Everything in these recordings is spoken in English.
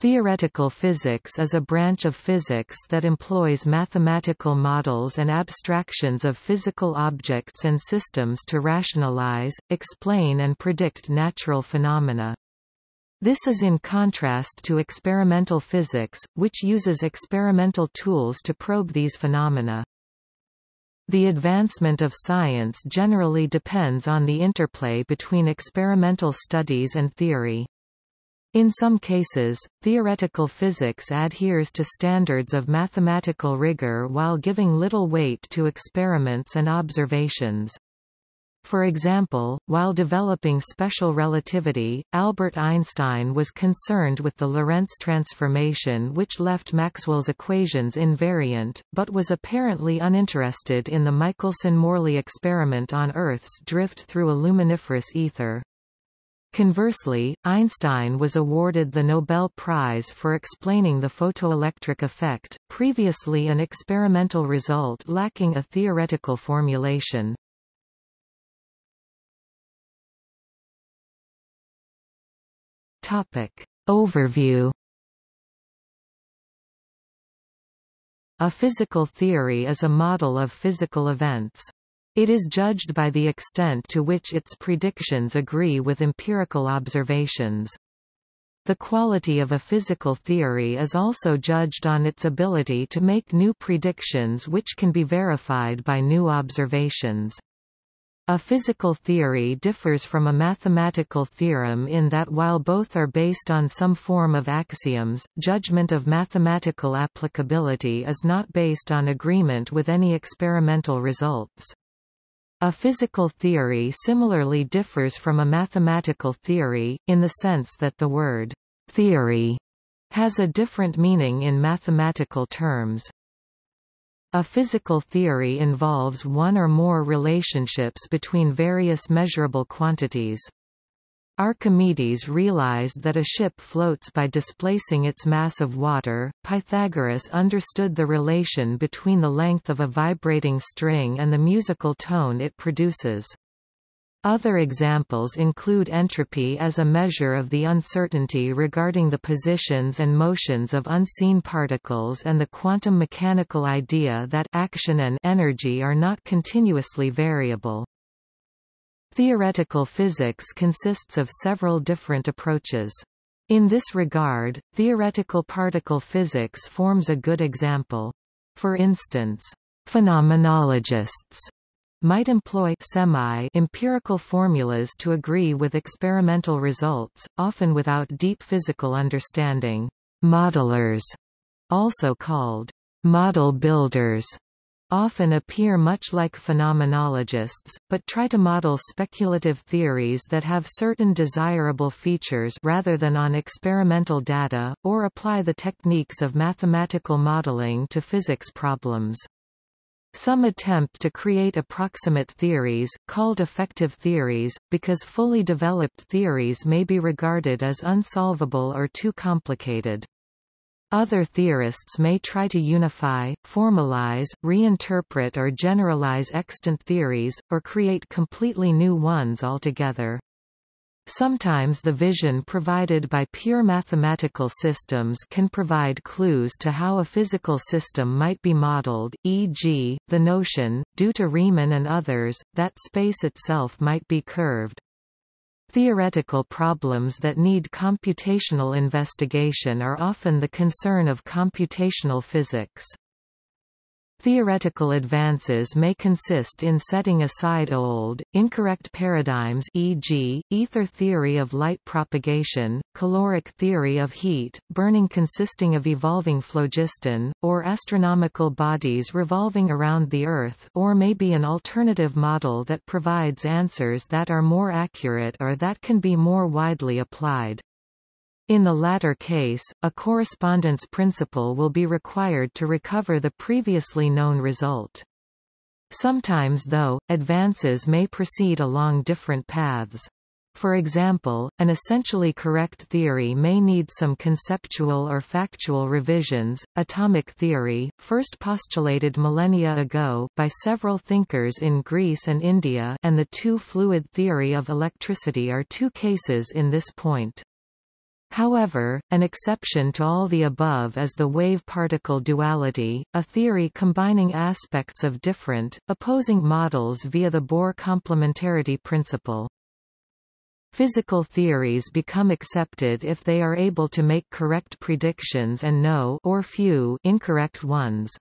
Theoretical physics is a branch of physics that employs mathematical models and abstractions of physical objects and systems to rationalize, explain and predict natural phenomena. This is in contrast to experimental physics, which uses experimental tools to probe these phenomena. The advancement of science generally depends on the interplay between experimental studies and theory. In some cases, theoretical physics adheres to standards of mathematical rigor while giving little weight to experiments and observations. For example, while developing special relativity, Albert Einstein was concerned with the Lorentz transformation which left Maxwell's equations invariant, but was apparently uninterested in the Michelson–Morley experiment on Earth's drift through a luminiferous ether. Conversely, Einstein was awarded the Nobel Prize for explaining the photoelectric effect, previously an experimental result lacking a theoretical formulation. Topic. Overview A physical theory is a model of physical events. It is judged by the extent to which its predictions agree with empirical observations. The quality of a physical theory is also judged on its ability to make new predictions which can be verified by new observations. A physical theory differs from a mathematical theorem in that while both are based on some form of axioms, judgment of mathematical applicability is not based on agreement with any experimental results. A physical theory similarly differs from a mathematical theory, in the sense that the word «theory» has a different meaning in mathematical terms. A physical theory involves one or more relationships between various measurable quantities. Archimedes realized that a ship floats by displacing its mass of water. Pythagoras understood the relation between the length of a vibrating string and the musical tone it produces. Other examples include entropy as a measure of the uncertainty regarding the positions and motions of unseen particles and the quantum mechanical idea that action and energy are not continuously variable. Theoretical physics consists of several different approaches. In this regard, theoretical particle physics forms a good example. For instance, phenomenologists might employ semi-empirical formulas to agree with experimental results, often without deep physical understanding. Modelers, also called model builders, often appear much like phenomenologists, but try to model speculative theories that have certain desirable features rather than on experimental data, or apply the techniques of mathematical modeling to physics problems. Some attempt to create approximate theories, called effective theories, because fully developed theories may be regarded as unsolvable or too complicated. Other theorists may try to unify, formalize, reinterpret or generalize extant theories, or create completely new ones altogether. Sometimes the vision provided by pure mathematical systems can provide clues to how a physical system might be modeled, e.g., the notion, due to Riemann and others, that space itself might be curved. Theoretical problems that need computational investigation are often the concern of computational physics. Theoretical advances may consist in setting aside old, incorrect paradigms e.g., ether theory of light propagation, caloric theory of heat, burning consisting of evolving phlogiston, or astronomical bodies revolving around the Earth or may be an alternative model that provides answers that are more accurate or that can be more widely applied. In the latter case, a correspondence principle will be required to recover the previously known result. Sometimes though, advances may proceed along different paths. For example, an essentially correct theory may need some conceptual or factual revisions. Atomic theory, first postulated millennia ago by several thinkers in Greece and India, and the two-fluid theory of electricity are two cases in this point. However, an exception to all the above is the wave-particle duality, a theory combining aspects of different, opposing models via the Bohr complementarity principle. Physical theories become accepted if they are able to make correct predictions and no or few incorrect ones.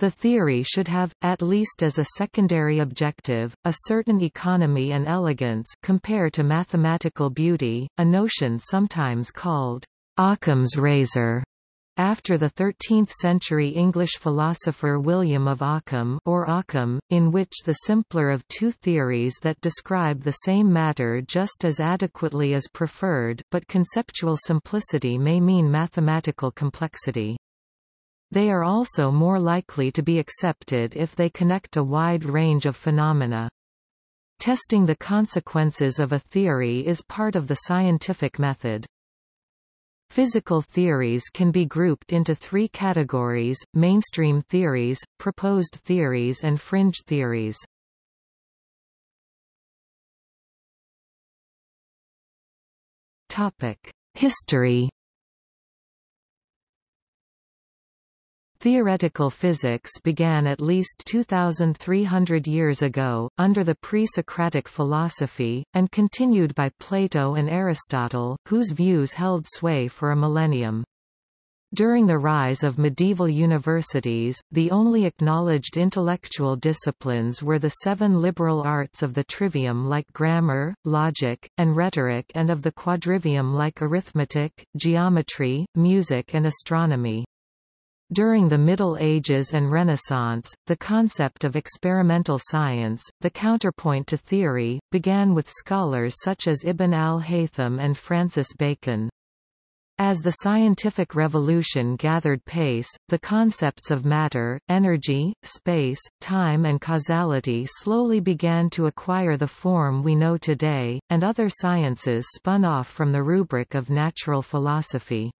The theory should have, at least as a secondary objective, a certain economy and elegance compared to mathematical beauty, a notion sometimes called Occam's razor after the 13th-century English philosopher William of Ockham or Occam, in which the simpler of two theories that describe the same matter just as adequately is preferred, but conceptual simplicity may mean mathematical complexity. They are also more likely to be accepted if they connect a wide range of phenomena. Testing the consequences of a theory is part of the scientific method. Physical theories can be grouped into three categories, mainstream theories, proposed theories and fringe theories. History Theoretical physics began at least 2,300 years ago, under the pre-Socratic philosophy, and continued by Plato and Aristotle, whose views held sway for a millennium. During the rise of medieval universities, the only acknowledged intellectual disciplines were the seven liberal arts of the trivium like grammar, logic, and rhetoric and of the quadrivium like arithmetic, geometry, music and astronomy. During the Middle Ages and Renaissance, the concept of experimental science, the counterpoint to theory, began with scholars such as Ibn al-Haytham and Francis Bacon. As the scientific revolution gathered pace, the concepts of matter, energy, space, time and causality slowly began to acquire the form we know today, and other sciences spun off from the rubric of natural philosophy.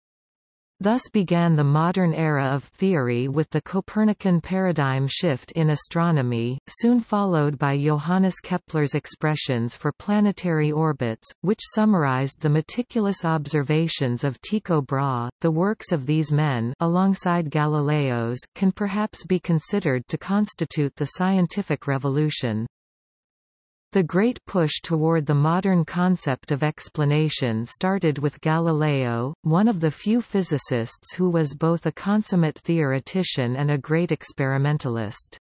Thus began the modern era of theory with the Copernican paradigm shift in astronomy, soon followed by Johannes Kepler's expressions for planetary orbits, which summarized the meticulous observations of Tycho Brahe. The works of these men alongside Galileo's can perhaps be considered to constitute the scientific revolution. The great push toward the modern concept of explanation started with Galileo, one of the few physicists who was both a consummate theoretician and a great experimentalist.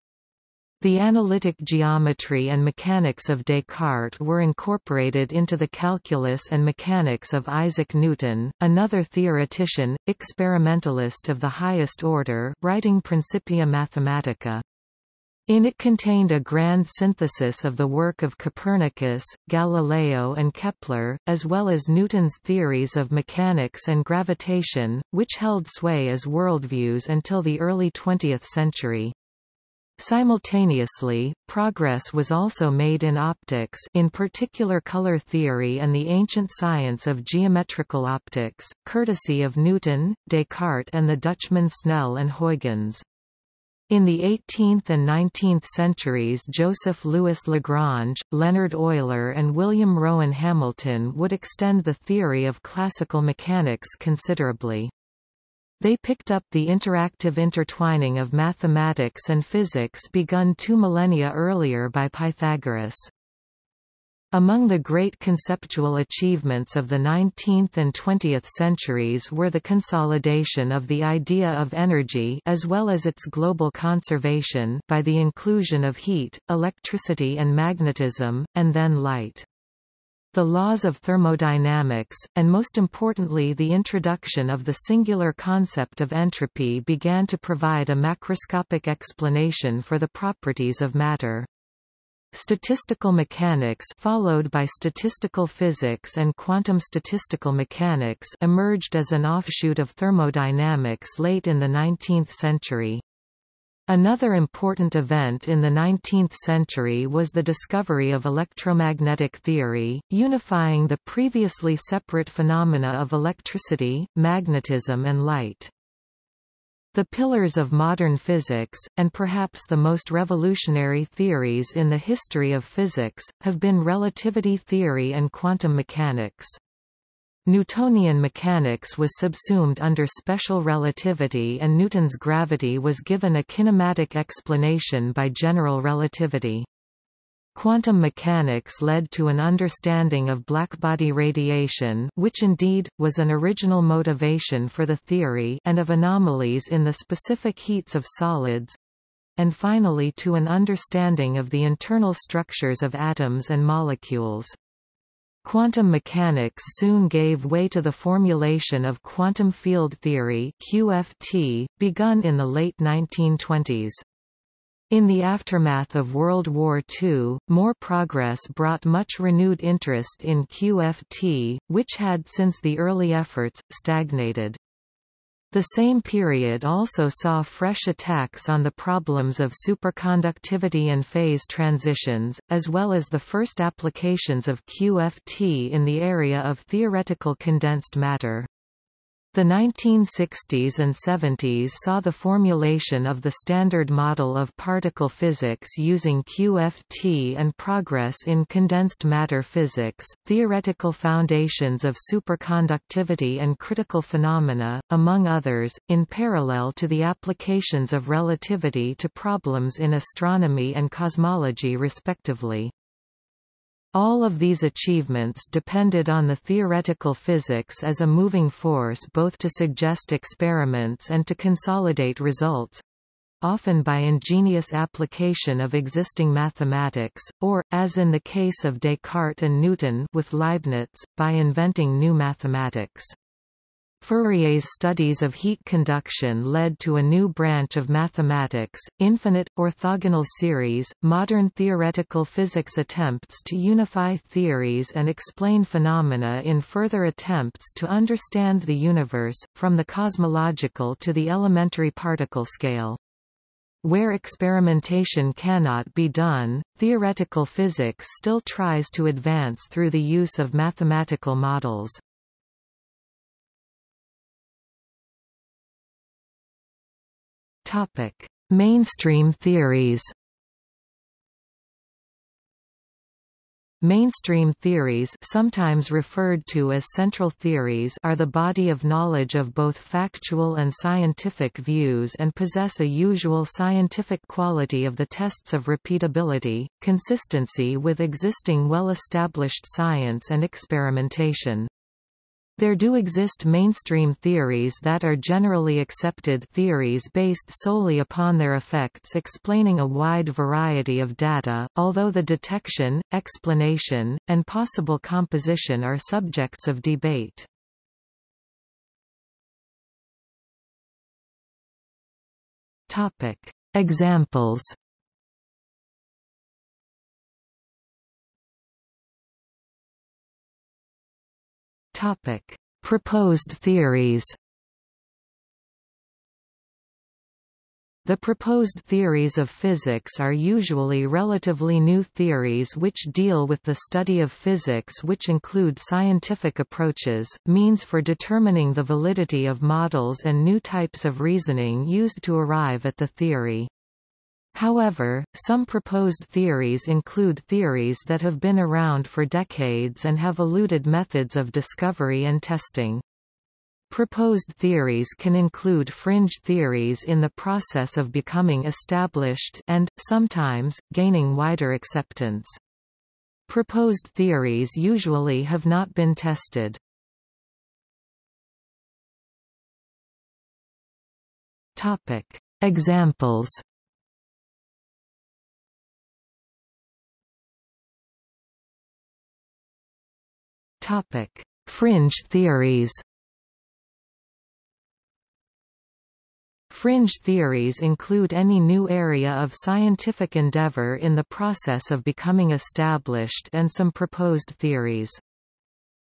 The analytic geometry and mechanics of Descartes were incorporated into the calculus and mechanics of Isaac Newton, another theoretician, experimentalist of the highest order, writing Principia Mathematica. In it contained a grand synthesis of the work of Copernicus, Galileo and Kepler, as well as Newton's theories of mechanics and gravitation, which held sway as worldviews until the early 20th century. Simultaneously, progress was also made in optics in particular color theory and the ancient science of geometrical optics, courtesy of Newton, Descartes and the Dutchmen Snell and Huygens. In the 18th and 19th centuries Joseph Louis Lagrange, Leonhard Euler and William Rowan Hamilton would extend the theory of classical mechanics considerably. They picked up the interactive intertwining of mathematics and physics begun two millennia earlier by Pythagoras. Among the great conceptual achievements of the 19th and 20th centuries were the consolidation of the idea of energy as well as its global conservation by the inclusion of heat, electricity and magnetism, and then light. The laws of thermodynamics, and most importantly the introduction of the singular concept of entropy began to provide a macroscopic explanation for the properties of matter. Statistical mechanics followed by statistical physics and quantum statistical mechanics emerged as an offshoot of thermodynamics late in the 19th century. Another important event in the 19th century was the discovery of electromagnetic theory, unifying the previously separate phenomena of electricity, magnetism and light. The pillars of modern physics, and perhaps the most revolutionary theories in the history of physics, have been relativity theory and quantum mechanics. Newtonian mechanics was subsumed under special relativity and Newton's gravity was given a kinematic explanation by general relativity. Quantum mechanics led to an understanding of blackbody radiation which indeed, was an original motivation for the theory and of anomalies in the specific heats of solids and finally to an understanding of the internal structures of atoms and molecules. Quantum mechanics soon gave way to the formulation of quantum field theory QFT, begun in the late 1920s. In the aftermath of World War II, more progress brought much renewed interest in QFT, which had since the early efforts, stagnated. The same period also saw fresh attacks on the problems of superconductivity and phase transitions, as well as the first applications of QFT in the area of theoretical condensed matter. The 1960s and 70s saw the formulation of the Standard Model of Particle Physics using QFT and progress in condensed matter physics, theoretical foundations of superconductivity and critical phenomena, among others, in parallel to the applications of relativity to problems in astronomy and cosmology respectively. All of these achievements depended on the theoretical physics as a moving force both to suggest experiments and to consolidate results often by ingenious application of existing mathematics, or, as in the case of Descartes and Newton with Leibniz, by inventing new mathematics. Fourier's studies of heat conduction led to a new branch of mathematics, infinite, orthogonal series. Modern theoretical physics attempts to unify theories and explain phenomena in further attempts to understand the universe, from the cosmological to the elementary particle scale. Where experimentation cannot be done, theoretical physics still tries to advance through the use of mathematical models. Topic: Mainstream theories. Mainstream theories sometimes referred to as central theories are the body of knowledge of both factual and scientific views and possess a usual scientific quality of the tests of repeatability, consistency with existing well-established science and experimentation. There do exist mainstream theories that are generally accepted theories based solely upon their effects explaining a wide variety of data, although the detection, explanation, and possible composition are subjects of debate. Examples Topic: Proposed theories. The proposed theories of physics are usually relatively new theories which deal with the study of physics which include scientific approaches, means for determining the validity of models and new types of reasoning used to arrive at the theory. However, some proposed theories include theories that have been around for decades and have eluded methods of discovery and testing. Proposed theories can include fringe theories in the process of becoming established and, sometimes, gaining wider acceptance. Proposed theories usually have not been tested. Examples Topic: Fringe theories. Fringe theories include any new area of scientific endeavor in the process of becoming established and some proposed theories.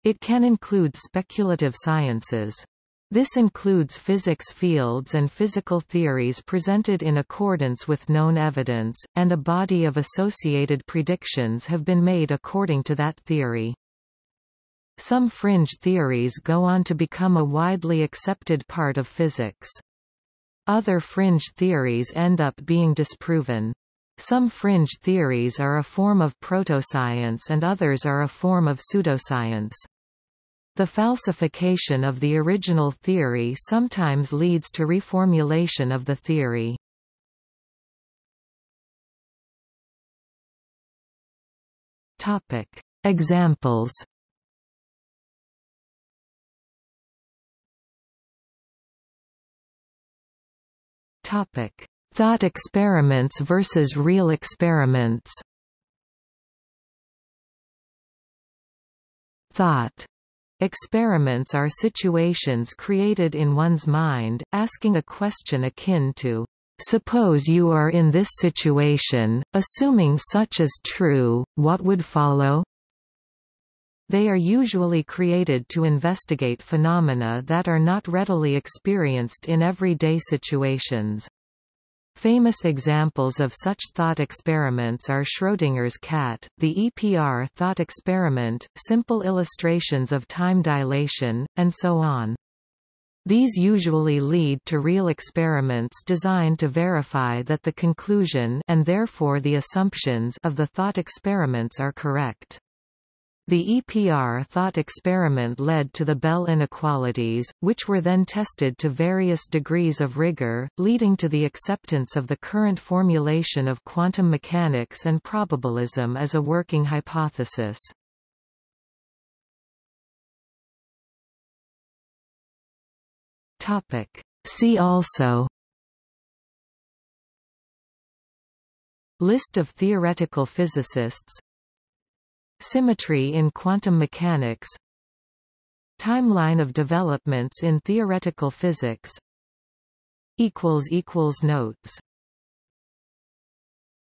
It can include speculative sciences. This includes physics fields and physical theories presented in accordance with known evidence, and a body of associated predictions have been made according to that theory. Some fringe theories go on to become a widely accepted part of physics. Other fringe theories end up being disproven. Some fringe theories are a form of protoscience and others are a form of pseudoscience. The falsification of the original theory sometimes leads to reformulation of the theory. Topic. Examples Topic: Thought experiments versus real experiments. Thought experiments are situations created in one's mind, asking a question akin to, Suppose you are in this situation, assuming such is true, what would follow? They are usually created to investigate phenomena that are not readily experienced in everyday situations. Famous examples of such thought experiments are Schrödinger's cat, the EPR thought experiment, simple illustrations of time dilation, and so on. These usually lead to real experiments designed to verify that the conclusion and therefore the assumptions of the thought experiments are correct. The EPR thought experiment led to the Bell inequalities, which were then tested to various degrees of rigor, leading to the acceptance of the current formulation of quantum mechanics and probabilism as a working hypothesis. See also List of theoretical physicists Symmetry in quantum mechanics Timeline of developments in theoretical physics Notes